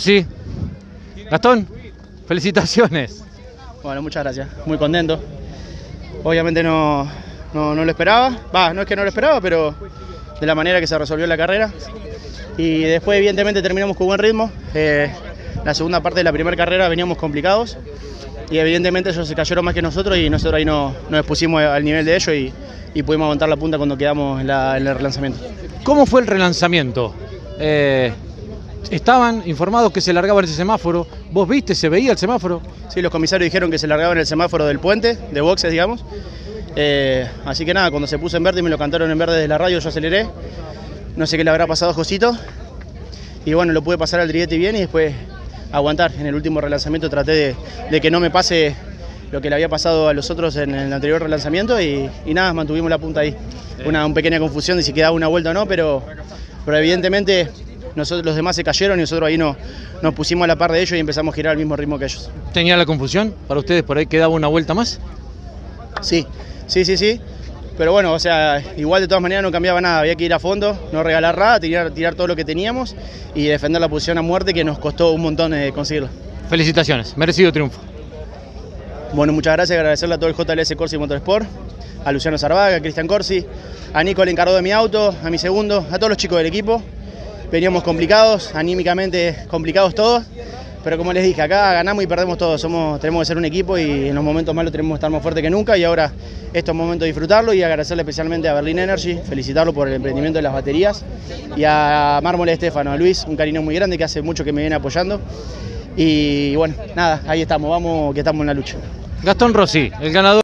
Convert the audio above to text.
Sí. Gastón, felicitaciones. Bueno, muchas gracias. Muy contento. Obviamente no, no, no lo esperaba. Va, no es que no lo esperaba, pero de la manera que se resolvió la carrera. Y después, evidentemente, terminamos con buen ritmo. Eh, la segunda parte de la primera carrera veníamos complicados. Y evidentemente ellos se cayeron más que nosotros y nosotros ahí no, nos expusimos al nivel de ellos y, y pudimos aguantar la punta cuando quedamos en, la- en el relanzamiento. ¿Cómo fue el relanzamiento? Eh, estaban informados que se largaba ese semáforo. ¿Vos viste, se veía el semáforo? Sí, los comisarios dijeron que se largaban el semáforo del puente, de boxes, digamos. Eh, así que nada, cuando se puso en verde y me lo cantaron en verde desde la radio, yo aceleré. No sé qué le habrá pasado a Josito. Y bueno, lo pude pasar al Drietti bien y después aguantar. En el último relanzamiento traté de, de que no me pase lo que le había pasado a los otros en el anterior relanzamiento y, y nada, mantuvimos la punta ahí. Una, una pequeña confusión de si quedaba una vuelta o no, pero, pero evidentemente nosotros, los demás se cayeron y nosotros ahí no, nos pusimos a la par de ellos y empezamos a girar al mismo ritmo que ellos. ¿Tenía la confusión? ¿Para ustedes por ahí quedaba una vuelta más? Sí, sí, sí, sí. Pero bueno, o sea, igual de todas maneras no cambiaba nada, había que ir a fondo, no regalar nada, tirar, tirar todo lo que teníamos y defender la posición a muerte que nos costó un montón eh, conseguirlo. Felicitaciones, merecido triunfo. Bueno, muchas gracias, agradecerle a todo el JLS Corsi Motorsport, a Luciano Zarvaga, a Cristian Corsi, a Nico el encargado de mi auto, a mi segundo, a todos los chicos del equipo. Veníamos complicados, anímicamente complicados todos, pero como les dije, acá ganamos y perdemos todos, Somos, tenemos que ser un equipo y en los momentos malos tenemos que estar más fuertes que nunca y ahora esto es momento de disfrutarlo y agradecerle especialmente a Berlin Energy, felicitarlo por el emprendimiento de las baterías y a Mármol Estefano, a Luis, un cariño muy grande que hace mucho que me viene apoyando. Y bueno, nada, ahí estamos, vamos que estamos en la lucha. Gastón Rossi, el ganador.